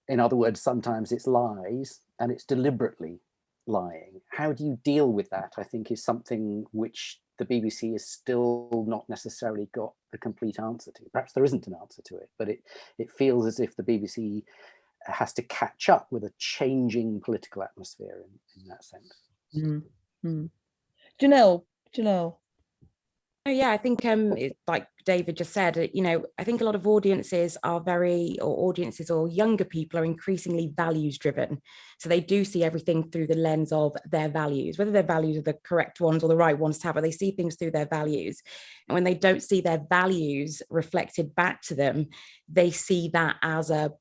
In other words, sometimes it's lies and it's deliberately lying. How do you deal with that? I think is something which the BBC has still not necessarily got the complete answer to. Perhaps there isn't an answer to it, but it, it feels as if the BBC has to catch up with a changing political atmosphere in, in that sense. Mm -hmm. Janelle, Janelle. Yeah, I think um, like David just said, you know, I think a lot of audiences are very, or audiences or younger people are increasingly values driven. So they do see everything through the lens of their values, whether their values are the correct ones or the right ones to have, but they see things through their values. And when they don't see their values reflected back to them, they see that as a,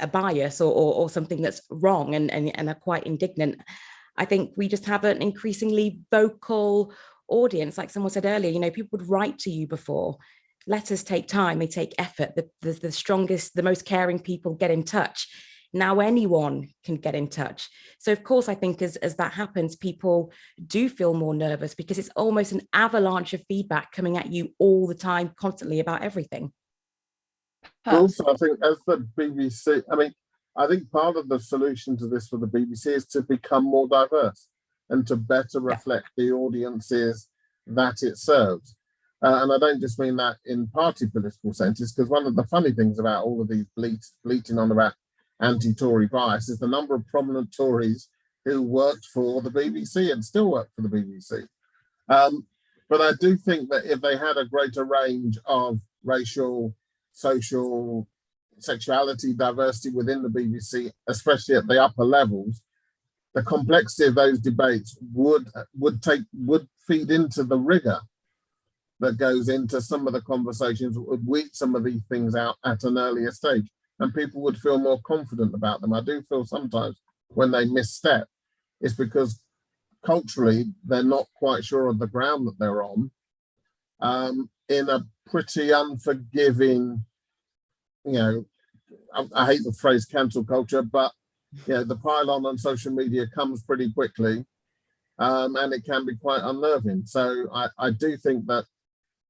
a bias or, or, or something that's wrong and, and, and are quite indignant. I think we just have an increasingly vocal audience, like someone said earlier, you know, people would write to you before. Letters take time, they take effort. The, the, the strongest, the most caring people get in touch. Now anyone can get in touch. So of course, I think as, as that happens, people do feel more nervous because it's almost an avalanche of feedback coming at you all the time, constantly about everything. Also, I think as the BBC, I mean, I think part of the solution to this for the BBC is to become more diverse and to better reflect the audiences that it serves. Uh, and I don't just mean that in party political senses, because one of the funny things about all of these bleat, bleating on about anti-Tory bias is the number of prominent Tories who worked for the BBC and still work for the BBC. Um, but I do think that if they had a greater range of racial, social, sexuality diversity within the BBC, especially at the upper levels, the complexity of those debates would would take would feed into the rigor that goes into some of the conversations would weed some of these things out at an earlier stage and people would feel more confident about them. I do feel sometimes when they misstep, it's because culturally they're not quite sure of the ground that they're on um, in a pretty unforgiving, you know, I, I hate the phrase cancel culture, but yeah, the pile-on on social media comes pretty quickly um, and it can be quite unnerving. So I, I do think that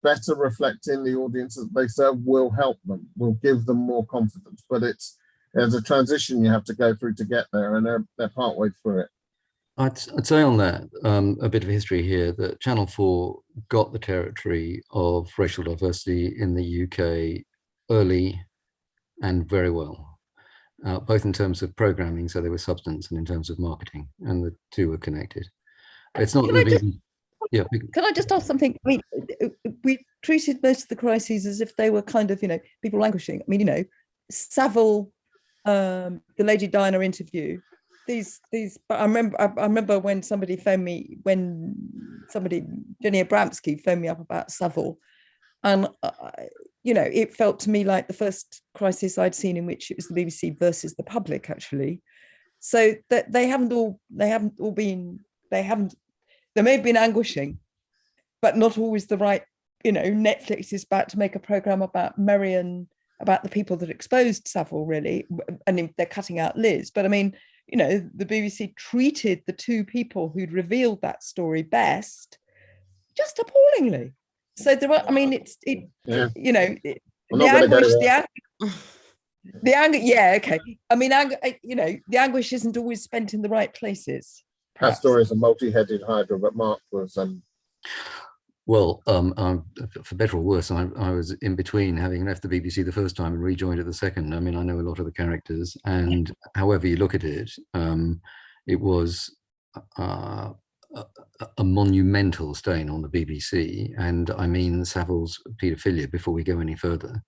better reflecting the audience that they serve will help them, will give them more confidence, but it's there's a transition you have to go through to get there and they're, they're partway through it. I'd, I'd say on that, um, a bit of history here, that Channel 4 got the territory of racial diversity in the UK early and very well uh, both in terms of programming, so there was substance, and in terms of marketing, and the two were connected. It's not can, I just, yeah. can I just ask something? I mean, we treated most of the crises as if they were kind of, you know, people languishing. I mean, you know, Savile, um, the Lady Diana interview, these these I remember I, I, remember when somebody phoned me when somebody Jenny Abramsky phoned me up about Savile and I, you know, it felt to me like the first crisis I'd seen in which it was the BBC versus the public, actually. So that they haven't all they haven't all been they haven't they may have been anguishing, but not always the right. You know, Netflix is about to make a program about Meirion, about the people that exposed Savile, really, and they're cutting out Liz. But I mean, you know, the BBC treated the two people who'd revealed that story best just appallingly. So there are, I mean, it's, it, yeah. you know, it, the anguish, the, ang the anger, yeah, okay. I mean, anger, you know, the anguish isn't always spent in the right places. Perhaps. That story is a multi-headed hydra, but Mark was um, well, um, um, for better or worse, I, I, was in between having left the BBC the first time and rejoined it the second. I mean, I know a lot of the characters, and however you look at it, um, it was uh, a, a, monumental stain on the BBC, and I mean Savile's paedophilia before we go any further.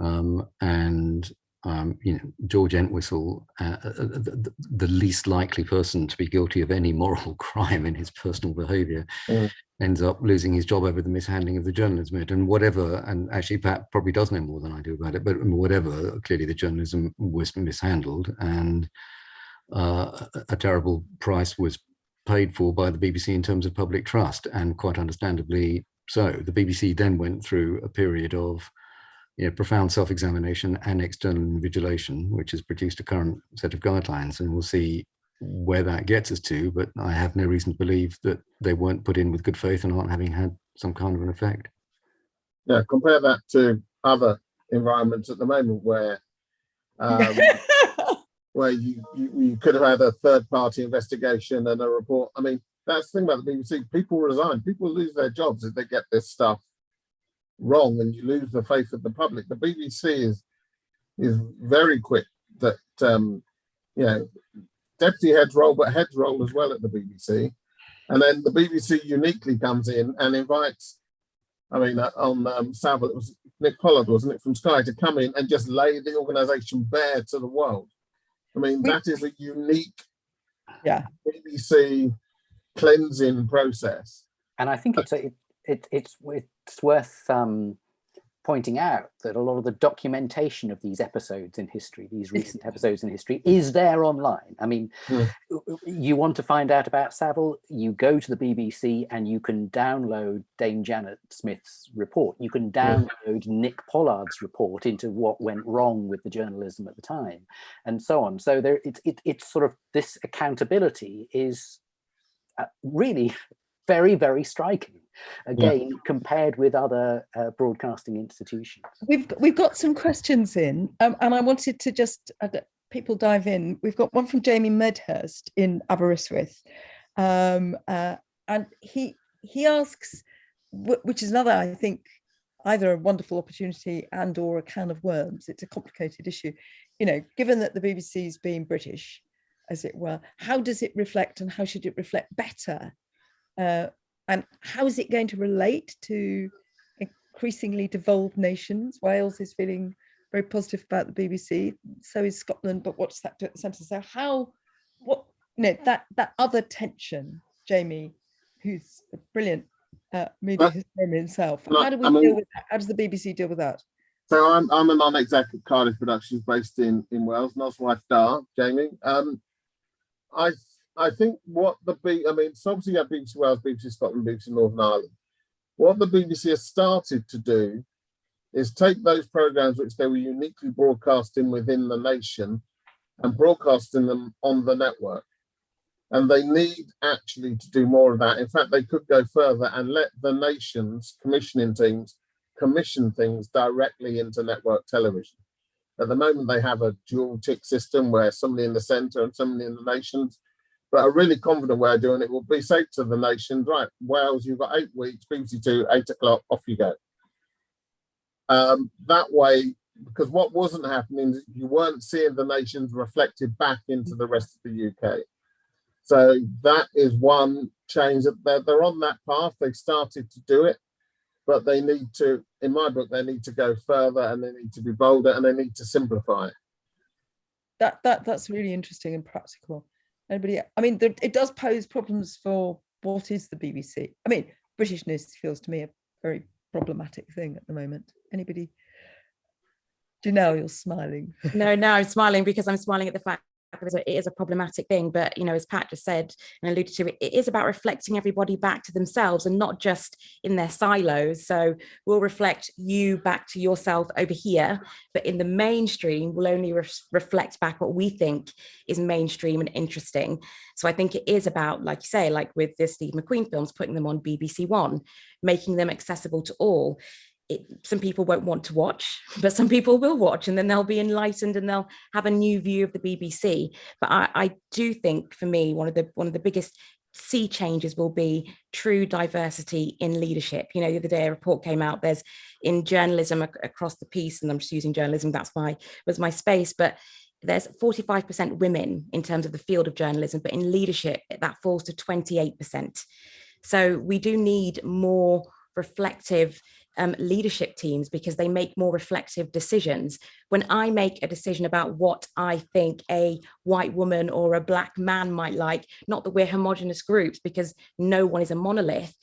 Um, and um, you know, George Entwistle, uh, uh, uh the, the, least likely person to be guilty of any moral crime in his personal behavior, mm. ends up losing his job over the mishandling of the journalism and whatever, and actually Pat probably does know more than I do about it, but whatever, clearly the journalism was mishandled and uh, a terrible price was paid for by the BBC in terms of public trust and quite understandably so. The BBC then went through a period of you know, profound self-examination and external invigilation, which has produced a current set of guidelines, and we'll see where that gets us to, but I have no reason to believe that they weren't put in with good faith and aren't having had some kind of an effect. Yeah, compare that to other environments at the moment where um, where you, you, you could have had a third party investigation and a report. I mean, that's the thing about the BBC. People resign. People lose their jobs if they get this stuff wrong and you lose the faith of the public. The BBC is is very quick that um, you know deputy head's role, but head's role as well at the BBC. And then the BBC uniquely comes in and invites, I mean, uh, on um, Savile, it was Nick Pollard, wasn't it, from Sky to come in and just lay the organisation bare to the world. I mean, that is a unique yeah. BBC cleansing process. And I think it's a, it, it, it's it's worth um, pointing out that a lot of the documentation of these episodes in history, these recent episodes in history, is there online. I mean, mm. you want to find out about Savile, you go to the BBC and you can download Dame Janet Smith's report. You can download mm. Nick Pollard's report into what went wrong with the journalism at the time, and so on. So there, it, it, it's sort of this accountability is uh, really very, very striking again yeah. compared with other uh, broadcasting institutions. We've we've got some questions in um, and i wanted to just uh, people dive in. We've got one from jamie medhurst in aberystwyth. Um, uh, and he he asks which is another i think either a wonderful opportunity and or a can of worms. It's a complicated issue. You know given that the bbc's being british as it were how does it reflect and how should it reflect better uh, and how is it going to relate to increasingly devolved nations? Wales is feeling very positive about the BBC, so is Scotland, but what's that do at the centre? So how, what, you know, that, that other tension, Jamie, who's a brilliant uh, media historian himself, how do we I mean, deal with that? How does the BBC deal with that? So I'm, I'm a non-exec at Cardiff Productions based in, in Wales, Noswaith Dda, Jamie. Um, I I think what the B, I mean, so obviously you have BBC Wales, BBC Scotland, BBC Northern Ireland. What the BBC has started to do is take those programs which they were uniquely broadcasting within the nation and broadcasting them on the network. And they need actually to do more of that. In fact, they could go further and let the nation's commissioning teams commission things directly into network television. At the moment, they have a dual tick system where somebody in the centre and somebody in the nations but a really confident way of doing it will be say to the nations, right, Wales, you've got eight weeks, BBC Two, eight o'clock, off you go. Um, that way, because what wasn't happening, you weren't seeing the nations reflected back into the rest of the UK. So that is one change that they're, they're on that path. They started to do it, but they need to, in my book, they need to go further and they need to be bolder and they need to simplify. That, that, that's really interesting and practical. Anybody? I mean, it does pose problems for what is the BBC. I mean, Britishness feels to me a very problematic thing at the moment. Anybody? Janelle, you're smiling. no, no, I'm smiling because I'm smiling at the fact it is a problematic thing but you know as pat just said and alluded to it, is about reflecting everybody back to themselves and not just in their silos. So we'll reflect you back to yourself over here but in the mainstream we'll only re reflect back what we think is mainstream and interesting. So i think it is about like you say like with the steve mcqueen films putting them on bbc one making them accessible to all it, some people won't want to watch, but some people will watch and then they'll be enlightened and they'll have a new view of the BBC. But I, I do think for me, one of the one of the biggest sea changes will be true diversity in leadership. You know, the other day a report came out, there's in journalism ac across the piece, and I'm just using journalism, that's why was my space, but there's 45% women in terms of the field of journalism, but in leadership, that falls to 28%. So we do need more reflective um, leadership teams because they make more reflective decisions. When I make a decision about what I think a white woman or a black man might like, not that we're homogenous groups because no one is a monolith,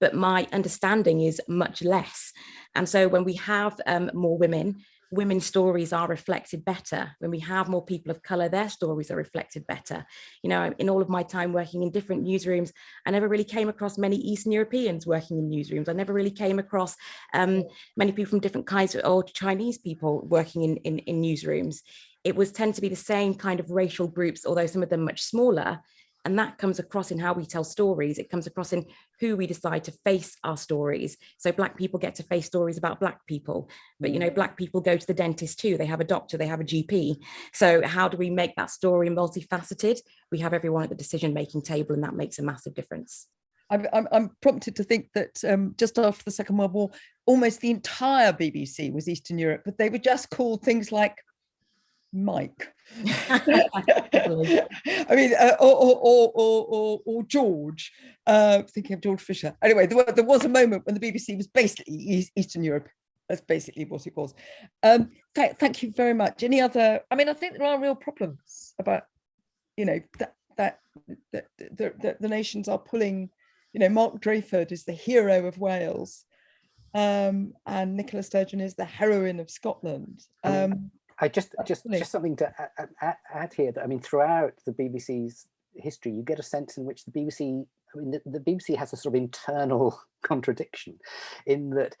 but my understanding is much less. And so when we have um, more women, women's stories are reflected better. When we have more people of color, their stories are reflected better. You know, in all of my time working in different newsrooms, I never really came across many Eastern Europeans working in newsrooms. I never really came across um, many people from different kinds of or Chinese people working in, in, in newsrooms. It was tend to be the same kind of racial groups, although some of them much smaller, and that comes across in how we tell stories. It comes across in who we decide to face our stories. So black people get to face stories about black people, but you know, black people go to the dentist too. They have a doctor, they have a GP. So how do we make that story multifaceted? We have everyone at the decision-making table and that makes a massive difference. I'm, I'm, I'm prompted to think that um, just after the Second World War, almost the entire BBC was Eastern Europe, but they were just called things like Mike. I mean, uh, or, or, or, or, or George, uh, thinking of George Fisher. Anyway, there, there, was a moment when the BBC was basically Eastern Europe. That's basically what it was. Um, th thank you very much. Any other, I mean, I think there are real problems about, you know, that, that, that, that, that the nations are pulling, you know, Mark Drakeford is the hero of Wales um, and Nicola Sturgeon is the heroine of Scotland. Um, I just just just something to add, add here that I mean throughout the BBC's history you get a sense in which the BBC I mean the, the BBC has a sort of internal contradiction in that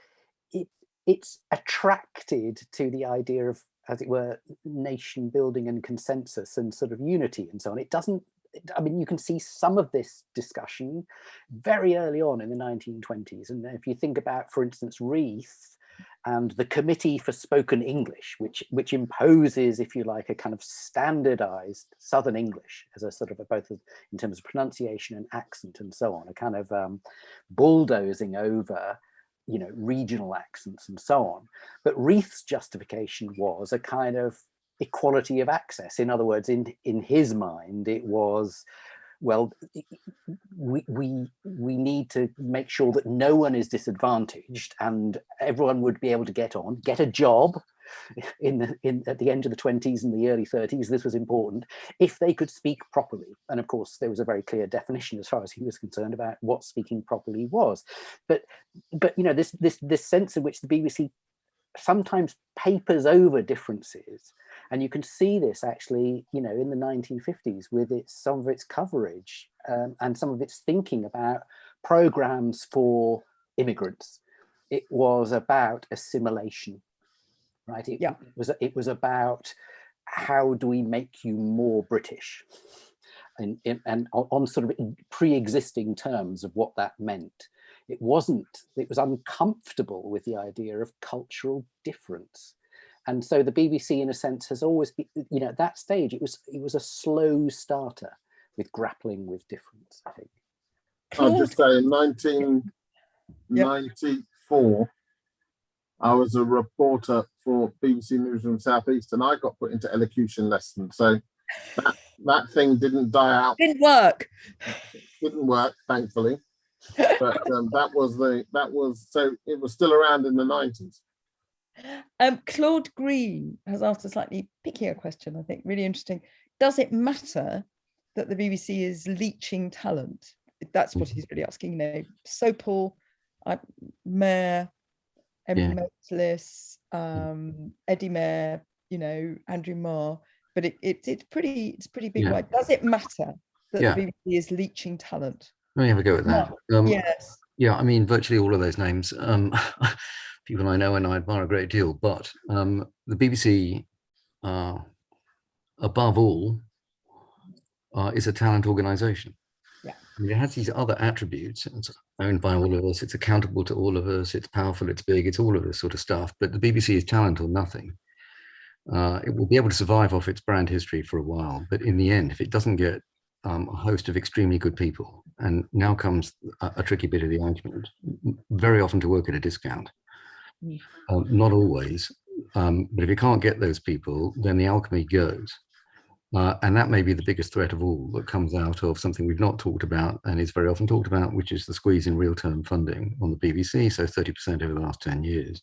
it it's attracted to the idea of as it were nation building and consensus and sort of unity and so on it doesn't I mean, you can see some of this discussion very early on in the 1920s. And if you think about, for instance, Reith, and the Committee for Spoken English, which, which imposes, if you like, a kind of standardized Southern English as a sort of a, both in terms of pronunciation and accent and so on, a kind of um, bulldozing over you know, regional accents and so on. But Reith's justification was a kind of equality of access. In other words, in, in his mind, it was well, we, we, we need to make sure that no one is disadvantaged and everyone would be able to get on, get a job in, the, in at the end of the 20s and the early 30s, this was important, if they could speak properly. And of course, there was a very clear definition as far as he was concerned about what speaking properly was. But, but you know, this, this, this sense in which the BBC sometimes papers over differences and you can see this actually, you know, in the 1950s with its some of its coverage um, and some of its thinking about programs for immigrants. It was about assimilation, right? It, yeah. it was it was about how do we make you more British, and, and on sort of pre-existing terms of what that meant. It wasn't. It was uncomfortable with the idea of cultural difference and so the BBC in a sense has always been you know at that stage it was it was a slow starter with grappling with difference I think. I'll just say in 1994 I was a reporter for BBC News Newsroom Southeast and I got put into elocution lessons. So that, that thing didn't die out. Didn't work. Didn't work thankfully. But um, that was the that was so it was still around in the 90s um, Claude Green has asked a slightly pickier question, I think, really interesting. Does it matter that the BBC is leeching talent? That's what he's really asking. You know, Sopel, uh, Mair, Emily yeah. Maitlis, um, Eddie Mair, you know, Andrew Marr, but it, it, it's pretty it's pretty big. Yeah. Does it matter that yeah. the BBC is leeching talent? Let me have a go at that. Um, yes. Yeah, I mean, virtually all of those names. Um, people I know and I admire a great deal, but um, the BBC, uh, above all, uh, is a talent organization. Yeah. I mean, it has these other attributes. It's owned by all of us. It's accountable to all of us. It's powerful. It's big. It's all of this sort of stuff. But the BBC is talent or nothing. Uh, it will be able to survive off its brand history for a while. But in the end, if it doesn't get um, a host of extremely good people, and now comes a, a tricky bit of the argument, very often to work at a discount. Um, not always, um, but if you can't get those people, then the alchemy goes. Uh, and that may be the biggest threat of all that comes out of something we've not talked about and is very often talked about, which is the squeeze in real-term funding on the BBC, so 30% over the last 10 years.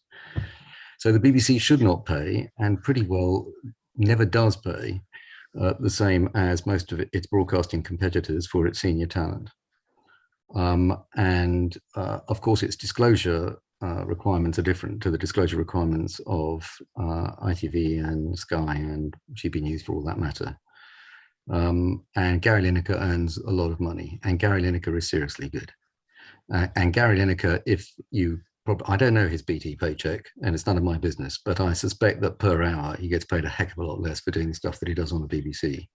So the BBC should not pay, and pretty well never does pay, uh, the same as most of its broadcasting competitors for its senior talent. Um, and uh, of course, its disclosure uh, requirements are different to the disclosure requirements of uh, ITV and Sky and GB News for all that matter. Um, and Gary Lineker earns a lot of money and Gary Lineker is seriously good. Uh, and Gary Lineker, if you, I don't know his BT paycheck and it's none of my business, but I suspect that per hour he gets paid a heck of a lot less for doing the stuff that he does on the BBC.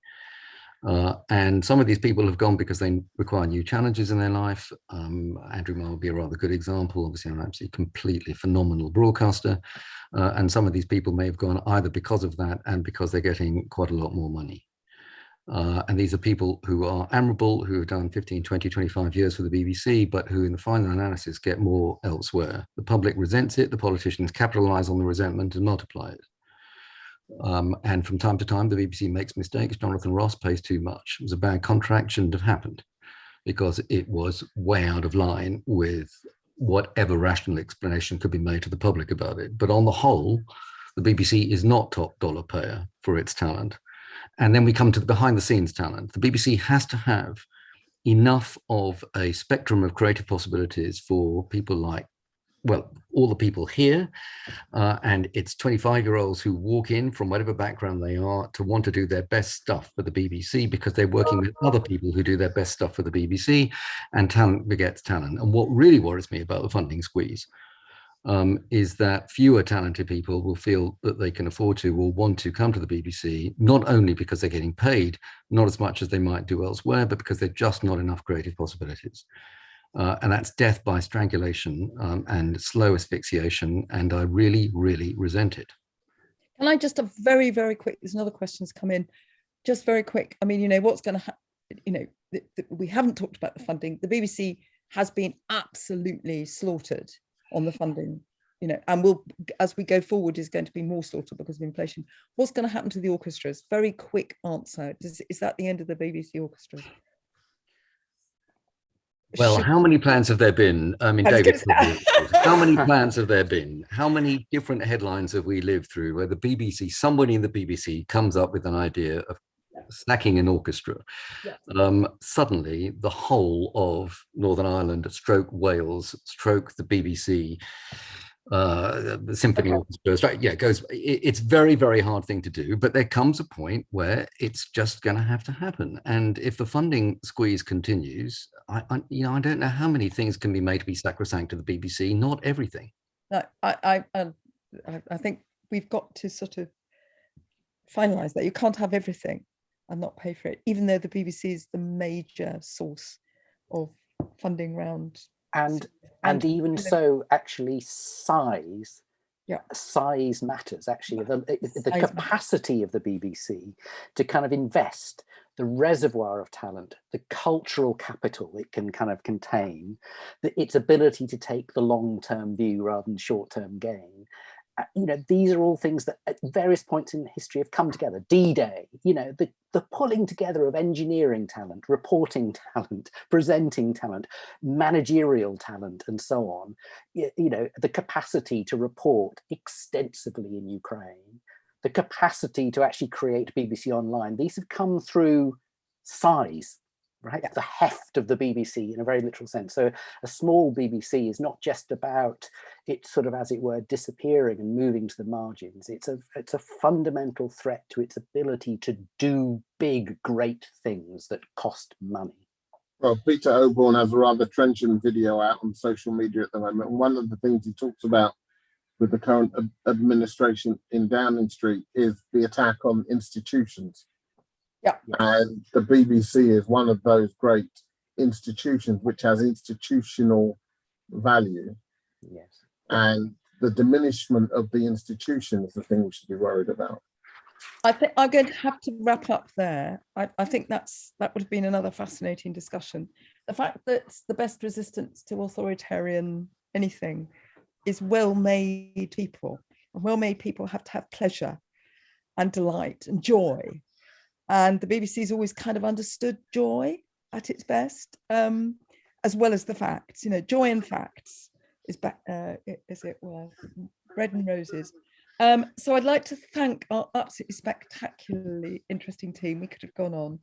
Uh, and some of these people have gone because they require new challenges in their life. Um, Andrew Marr would be a rather good example. Obviously, an absolutely completely phenomenal broadcaster. Uh, and some of these people may have gone either because of that and because they're getting quite a lot more money. Uh, and these are people who are admirable, who have done 15, 20, 25 years for the BBC, but who in the final analysis get more elsewhere. The public resents it, the politicians capitalize on the resentment and multiply it. Um, and from time to time, the BBC makes mistakes. Jonathan Ross pays too much. It was a bad contract, shouldn't have happened because it was way out of line with whatever rational explanation could be made to the public about it. But on the whole, the BBC is not top dollar payer for its talent. And then we come to the behind the scenes talent. The BBC has to have enough of a spectrum of creative possibilities for people like well, all the people here, uh, and it's 25 year olds who walk in from whatever background they are to want to do their best stuff for the BBC because they're working with other people who do their best stuff for the BBC and talent begets talent. And what really worries me about the funding squeeze um, is that fewer talented people will feel that they can afford to or want to come to the BBC, not only because they're getting paid, not as much as they might do elsewhere, but because they're just not enough creative possibilities. Uh, and that's death by strangulation um, and slow asphyxiation. And I really, really resent it. Can I just a very, very quick, there's another question's come in, just very quick. I mean, you know, what's going to happen, you know, we haven't talked about the funding. The BBC has been absolutely slaughtered on the funding, you know, and will, as we go forward, is going to be more slaughtered because of inflation. What's going to happen to the orchestras? Very quick answer. Is, is that the end of the BBC orchestra? Well, how many plans have there been? I mean, I David, how many plans have there been? How many different headlines have we lived through where the BBC, somebody in the BBC comes up with an idea of snacking an orchestra? Um, suddenly, the whole of Northern Ireland, stroke Wales, stroke the BBC, uh, the symphony okay. right? Yeah, it goes. It, it's very, very hard thing to do, but there comes a point where it's just going to have to happen. And if the funding squeeze continues, I, I, you know, I don't know how many things can be made to be sacrosanct to the BBC. Not everything. No, I, I, I think we've got to sort of finalize that. You can't have everything and not pay for it, even though the BBC is the major source of funding round and and even so actually size yeah. size matters actually eh, the, the capacity of the bbc to kind of invest the reservoir of talent the cultural capital it can kind of contain the, its ability to take the long-term view rather than short-term gain Uh, you know, these are all things that at various points in history have come together. D-Day, you know, the, the pulling together of engineering talent, reporting talent, presenting talent, managerial talent, and so on. You, you know, the capacity to report extensively in Ukraine, the capacity to actually create BBC Online. These have come through size right? Yeah. The heft of the BBC in a very literal sense. So a small BBC is not just about it sort of, as it were, disappearing and moving to the margins. It's a, it's a fundamental threat to its ability to do big, great things that cost money. Well, Peter Oborne has a rather trenchant video out on social media at the moment. And one of the things he talks about with the current administration in Downing Street is the attack on institutions yeah. And the BBC is one of those great institutions which has institutional value. Yes. And the diminishment of the institution is the thing we should be worried about. I think I'm going to have to wrap up there. I, I think that's that would have been another fascinating discussion. The fact that the best resistance to authoritarian anything is well-made people. And well-made people have to have pleasure and delight and joy and the BBC's always kind of understood joy at its best, um, as well as the facts. You know, joy and facts is back, uh, as it were, bread and roses. Um, so I'd like to thank our absolutely spectacularly interesting team. We could have gone on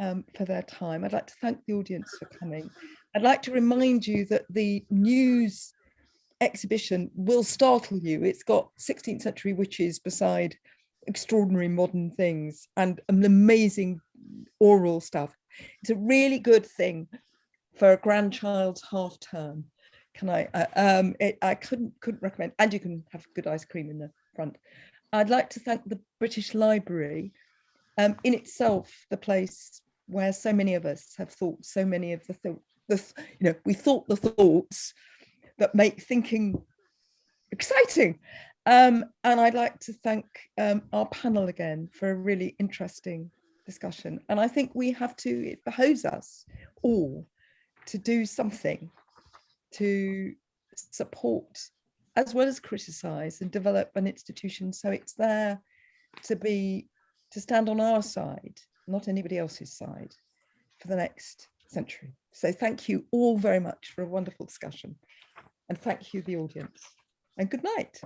um, for their time. I'd like to thank the audience for coming. I'd like to remind you that the news exhibition will startle you. It's got 16th century witches beside extraordinary modern things and an amazing oral stuff. It's a really good thing for a grandchild's half term. Can I, uh, um, it, I couldn't, couldn't recommend, and you can have good ice cream in the front. I'd like to thank the British Library, um, in itself, the place where so many of us have thought so many of the, thou- the, th- you know, we thought the thoughts that make thinking exciting. Um, and I'd like to thank um, our panel again for a really interesting discussion. And I think we have to, it behoves us all to do something to support as well as criticize and develop an institution so it's there to be to stand on our side not anybody else's side for the next century. So thank you all very much for a wonderful discussion. And thank you the audience. And good night